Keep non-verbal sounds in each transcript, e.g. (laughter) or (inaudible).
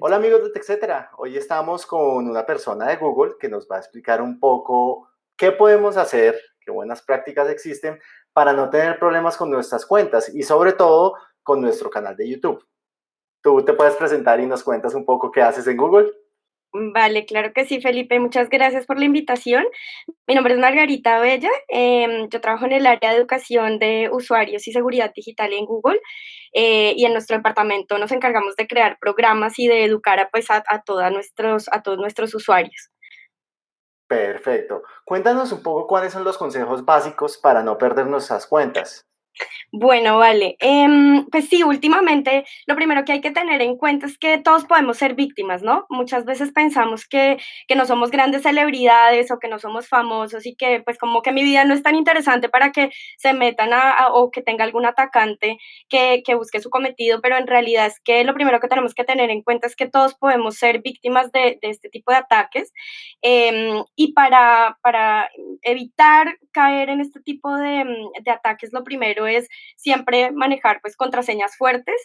Hola amigos de TechCetera, hoy estamos con una persona de Google que nos va a explicar un poco qué podemos hacer, qué buenas prácticas existen para no tener problemas con nuestras cuentas y sobre todo con nuestro canal de YouTube. ¿Tú te puedes presentar y nos cuentas un poco qué haces en Google? Vale, claro que sí, Felipe. Muchas gracias por la invitación. Mi nombre es Margarita Bella. Em, yo trabajo en el área de educación de usuarios y seguridad digital en Google. Eh, y en nuestro departamento nos encargamos de crear programas y de educar a, pues, a, nuestros, a todos nuestros usuarios. Perfecto. Cuéntanos un poco cuáles son los consejos básicos para no perder nuestras cuentas. Bueno, vale. Em, pues sí, últimamente lo primero que hay que tener en cuenta es que todos podemos ser víctimas, ¿no? Muchas veces pensamos que, que, no somos grandes celebridades o que no somos famosos y que pues como que mi vida no es tan interesante para que se metan a, o que tenga algún atacante que, que, busque su cometido, pero en realidad es que lo primero que tenemos que tener en cuenta es que todos podemos ser víctimas de, este tipo de ataques em, y para, para evitar caer en este tipo de, de ataques, lo primero es siempre manejar pues contraseñas fuertes.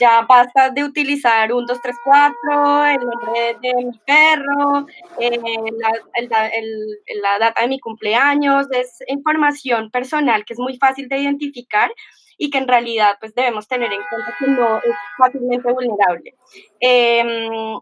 Ya basta de utilizar un 2, 3, 4, el nombre de mi perro, eh, la, la data de mi cumpleaños, es información personal que es muy fácil de identificar y que en realidad pues debemos tener en cuenta que no es fácilmente vulnerable. Em,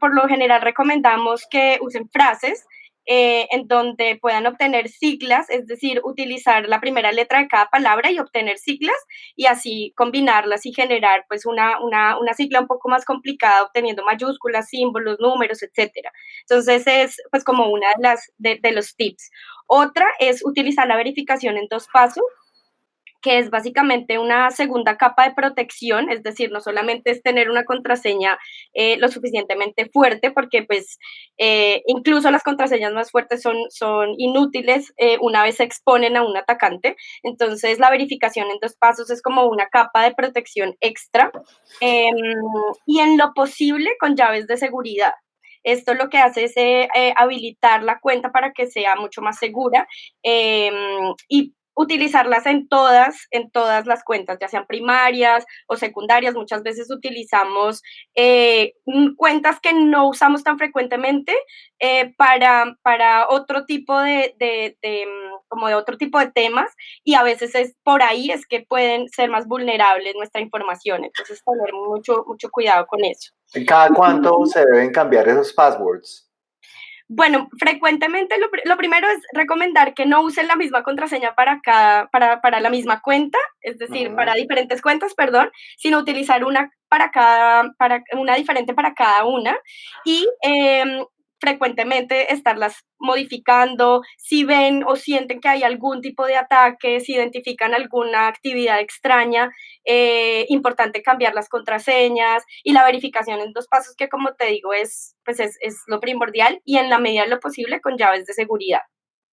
por lo general recomendamos que usen frases eh, en donde puedan obtener siglas, es decir, utilizar la primera letra de cada palabra y obtener siglas y así combinarlas y generar pues una, una, una sigla un poco más complicada obteniendo mayúsculas, símbolos, números, etcétera. Entonces es pues como una de las de los tips. Otra es utilizar la verificación en dos pasos que es básicamente una segunda capa de protección, es decir, no solamente es tener una contraseña eh, lo suficientemente fuerte, porque pues eh, incluso las contraseñas más fuertes son, son inútiles eh, una vez se exponen a un atacante, entonces la verificación en dos pasos es como una capa de protección extra. Em, y en lo posible con llaves de seguridad. Esto lo que hace es habilitar la cuenta para que sea mucho más segura. Em, y utilizarlas en todas, en todas las cuentas, ya sean primarias o secundarias. Muchas veces utilizamos eh, mm, cuentas que no usamos tan frecuentemente eh, para, para otro tipo de, de, mm, como de otro tipo de temas y a veces es por ahí es que pueden ser más vulnerables nuestra información. Entonces tener mucho, mucho cuidado con eso. ¿Cada cuánto se deben cambiar esos passwords? Bueno, frecuentemente lo, primero es recomendar que no usen la misma contraseña para, cada, para, para la misma cuenta, es decir, para diferentes cuentas, perdón, sino utilizar una para cada, para una diferente para cada una. Y eh, frecuentemente estarlas modificando, si ven o sienten que hay algún tipo de ataque, si identifican alguna actividad extraña, eh, importante cambiar las contraseñas y la verificación en dos pasos que como te digo es, pues es, es lo primordial y en la medida de lo posible con llaves de seguridad.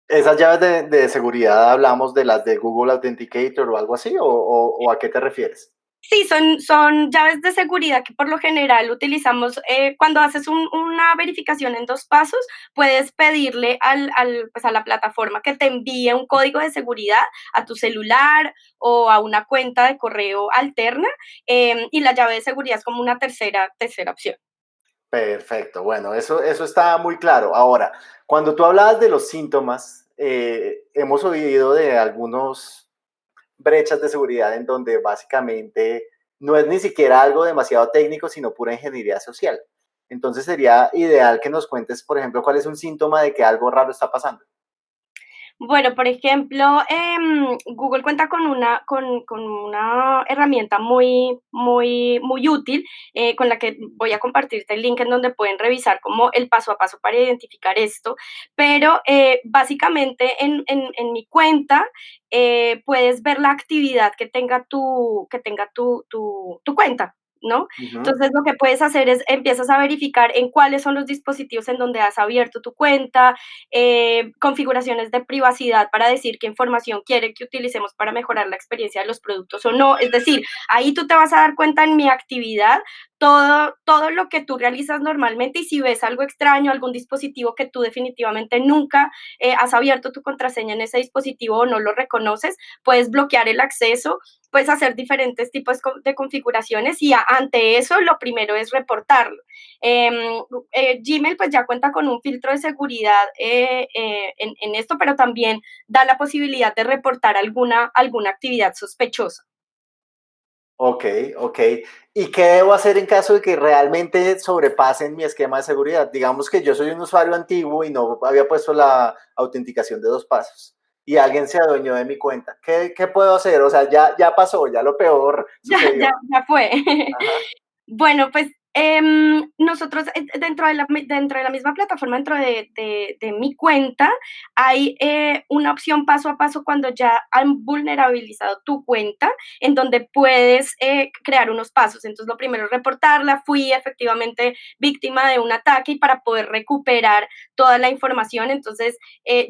¿Esas llaves de, de seguridad hablamos de las de Google Authenticator o algo así o, o a qué te refieres? Sí, son, son llaves de seguridad que por lo general utilizamos eh, cuando haces una verificación en dos pasos, puedes pedirle al, al, pues a la plataforma que te envíe un código de seguridad a tu celular o a una cuenta de correo alterna em, y la llave de seguridad es como una tercera, tercera opción. Perfecto, bueno, eso, eso está muy claro. Ahora, cuando tú hablabas de los síntomas, eh, hemos oído de algunos brechas de seguridad en donde básicamente no es ni siquiera algo demasiado técnico, sino pura ingeniería social. Entonces sería ideal que nos cuentes, por ejemplo, cuál es un síntoma de que algo raro está pasando. Bueno, por ejemplo, em, Google cuenta con una, con, con, una herramienta muy, muy, muy útil eh, con la que voy a compartirte el link en donde pueden revisar como el paso a paso para identificar esto. Pero eh, básicamente en, en, en, mi cuenta eh, puedes ver la actividad que tenga tu, que tenga tu, tu, tu cuenta. ¿No? Entonces lo que puedes hacer es empiezas a verificar en cuáles son los dispositivos en donde has abierto tu cuenta, eh, configuraciones de privacidad para decir qué información quiere que utilicemos para mejorar la experiencia de los productos o no. Es decir, ahí tú te vas a dar cuenta en mi actividad todo, todo lo que tú realizas normalmente y si ves algo extraño, algún dispositivo que tú definitivamente nunca eh, has abierto tu contraseña en ese dispositivo o no lo reconoces, puedes bloquear el acceso puedes hacer diferentes tipos de configuraciones y ante eso lo primero es reportarlo. Em, eh, Gmail pues ya cuenta con un filtro de seguridad eh, eh, en, esto, pero también da la posibilidad de reportar alguna, alguna actividad sospechosa. Ok, ok. ¿Y qué debo hacer en caso de que realmente sobrepasen mi esquema de seguridad? Digamos que yo soy un usuario antiguo y no había puesto la autenticación de dos pasos y alguien se adueñó de mi cuenta. ¿Qué, qué puedo hacer? O sea, ya, ya pasó, ya lo peor. Ya, ya, ya, fue. (laughs) Bueno, pues Em, nosotros eh, dentro de, la, dentro de la misma plataforma, dentro de, de, mi cuenta, hay eh, una opción paso a paso cuando ya han vulnerabilizado tu cuenta, en donde puedes eh, crear unos pasos. Entonces, lo primero es reportarla, fui efectivamente víctima de un ataque y para poder recuperar toda la información, entonces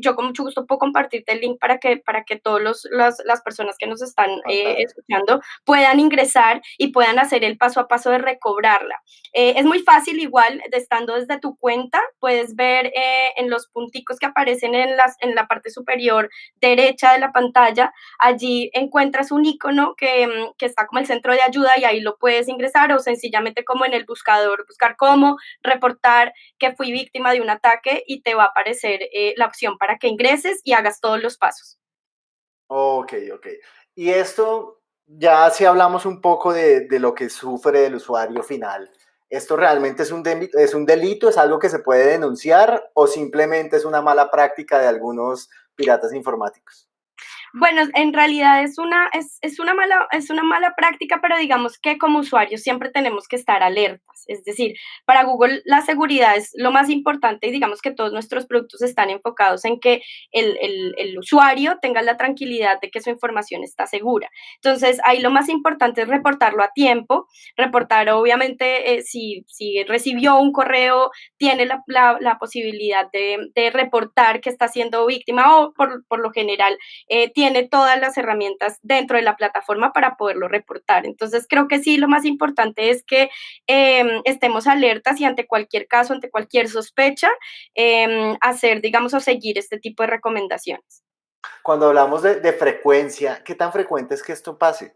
yo con mucho gusto puedo compartirte el link para que, para que todas las personas que nos están escuchando puedan ingresar y puedan hacer el paso a paso de recobrarla. Eh, es muy fácil igual, estando desde tu cuenta, puedes ver eh, en los punticos que aparecen en, las, en la parte superior derecha de la pantalla, allí encuentras un icono que, mm, que está como el centro de ayuda y ahí lo puedes ingresar o sencillamente como en el buscador, buscar cómo reportar que fui víctima de un ataque y te va a aparecer eh, la opción para que ingreses y hagas todos los pasos. Ok, ok. Y esto, ya si hablamos un poco de, de, lo que sufre el usuario final, ¿Esto realmente es un, es un delito? ¿Es algo que se puede denunciar o simplemente es una mala práctica de algunos piratas informáticos? Bueno, en realidad es una, es, es, una mala, es una mala práctica, pero digamos que como usuarios siempre tenemos que estar alertas. Es decir, para Google la seguridad es lo más importante y digamos que todos nuestros productos están enfocados en que el, el, el usuario tenga la tranquilidad de que su información está segura. Entonces, ahí lo más importante es reportarlo a tiempo, reportar obviamente eh, si, si recibió un correo, tiene la, la, posibilidad de, de, reportar que está siendo víctima o por, por lo general eh, tiene todas las herramientas dentro de la plataforma para poderlo reportar. Entonces, creo que sí, lo más importante es que em, estemos alertas y ante cualquier caso, ante cualquier sospecha, em, hacer, digamos, o seguir este tipo de recomendaciones. Cuando hablamos de, frecuencia, ¿qué tan frecuente es que esto pase?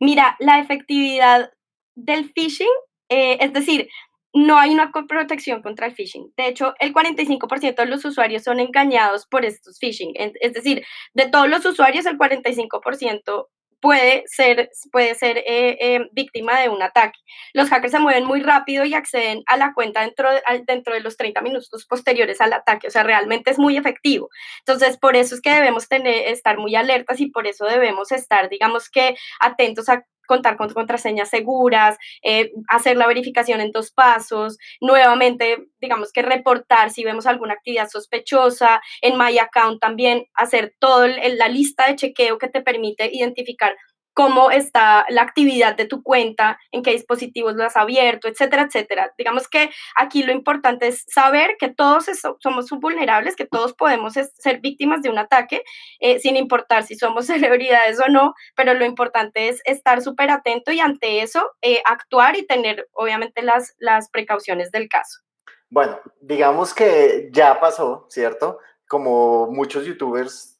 Mira, la efectividad del phishing, eh, es decir, no hay una protección contra el phishing. De hecho, el 45% de los usuarios son engañados por estos phishing. Es decir, de todos los usuarios, el 45% puede ser, puede ser eh, eh, víctima de un ataque. Los hackers se mueven muy rápido y acceden a la cuenta dentro de, dentro de los 30 minutos posteriores al ataque. O sea, realmente es muy efectivo. Entonces, por eso es que debemos tener, estar muy alertas y por eso debemos estar, digamos que, atentos a contar con contraseñas seguras, eh, hacer la verificación en dos pasos, nuevamente, digamos que reportar si vemos alguna actividad sospechosa, en My Account también hacer toda la lista de chequeo que te permite identificar cómo está la actividad de tu cuenta, en qué dispositivos lo has abierto, etcétera, etcétera. Digamos que aquí lo importante es saber que todos somos vulnerables, que todos podemos ser víctimas de un ataque, eh, sin importar si somos (laughs) celebridades o no, pero lo importante es estar súper atento y ante eso eh, actuar y tener obviamente las, las precauciones del caso. Bueno, digamos que ya pasó, ¿cierto? Como muchos youtubers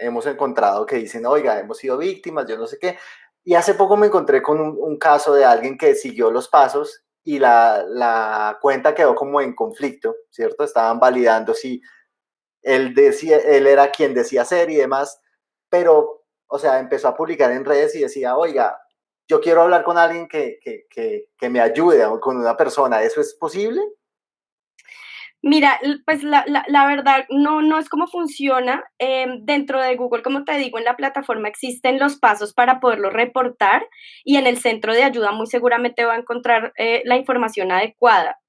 hemos encontrado que dicen, oiga, hemos sido víctimas, yo no sé qué. Y hace poco me encontré con un, caso de alguien que siguió los pasos y la, la, cuenta quedó como en conflicto, ¿cierto? Estaban validando si él, decía, él era quien decía ser y demás, pero, o sea, empezó a publicar en redes y decía, oiga, yo quiero hablar con alguien que, que, que, que me ayude, con una persona, ¿eso es posible? Mira, pues la, la, verdad no, no es cómo funciona. Em, dentro de Google, como te digo, en la plataforma existen los pasos para poderlo reportar y en el centro de ayuda muy seguramente va a encontrar eh, la información adecuada.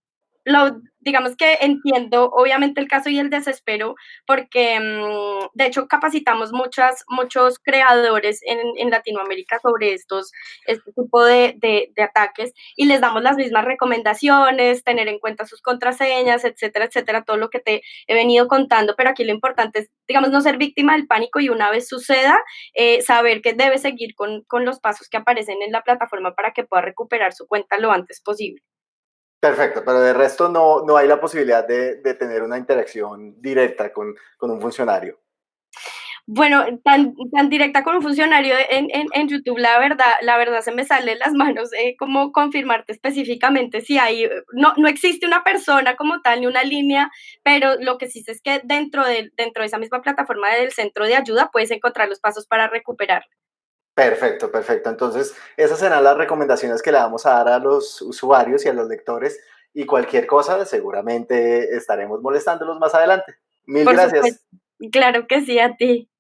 Lo, digamos que entiendo obviamente el caso y el desespero, porque mm, de hecho capacitamos muchas, muchos creadores en, en Latinoamérica sobre estos, este tipo de, de, ataques y les damos las mismas recomendaciones, tener en cuenta sus contraseñas, etcétera, etcétera, todo lo que te he venido contando, pero aquí lo importante es, digamos, no ser víctima del pánico y una vez suceda, eh, saber que debe seguir con, con los pasos que aparecen en la plataforma para que pueda recuperar su cuenta lo antes posible. Perfecto, pero de resto no, no hay la posibilidad de, de tener una interacción directa con, con, un funcionario. Bueno, tan, tan directa con un funcionario en, en, YouTube, la verdad, la verdad se me sale las manos eh, como confirmarte específicamente si hay, no, no existe una persona como tal ni una línea, pero lo que sí sé es que dentro de, dentro de esa misma plataforma del centro de ayuda puedes encontrar los pasos para recuperar. Perfecto, perfecto. Entonces, esas serán las recomendaciones que le vamos a dar a los usuarios y a los lectores y cualquier cosa, seguramente estaremos molestándolos más adelante. Mil Por gracias. Supuesto. Claro que sí, a ti.